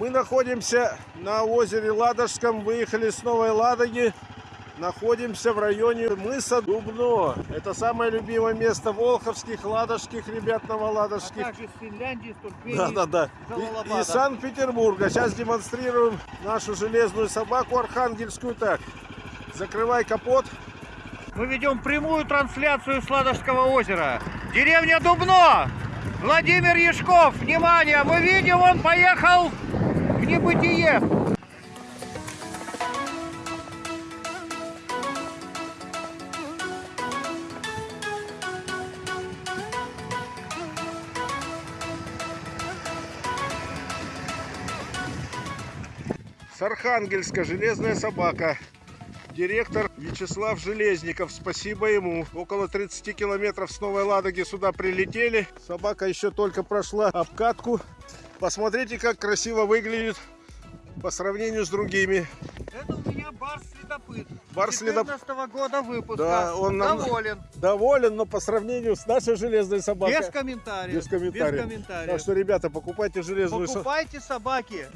Мы находимся на озере Ладожском, выехали с Новой Ладоги. Находимся в районе мыса Дубно. Это самое любимое место волховских, ладожских ребят А новоладожских. также с Финляндии, с Туркмении. Да, да, да. И, из Санкт-Петербурга. Сейчас демонстрируем нашу железную собаку архангельскую. Так, закрывай капот. Мы ведем прямую трансляцию с Ладожского озера. Деревня Дубно. Владимир Яшков, внимание, мы видим, он поехал небытие. С железная собака. Директор Вячеслав Железников, спасибо ему. Около 30 километров с Новой Ладоги сюда прилетели. Собака еще только прошла обкатку. Посмотрите, как красиво выглядит по сравнению с другими. Это у меня бар-следопыт. Бар-следоп- 14 года выпуска. Да, он нам- Доволен. Доволен, но по сравнению с нашей железной собакой. Без комментариев. Без комментариев. Без комментариев. Так что, ребята, покупайте железную собаку. Покупайте собаки.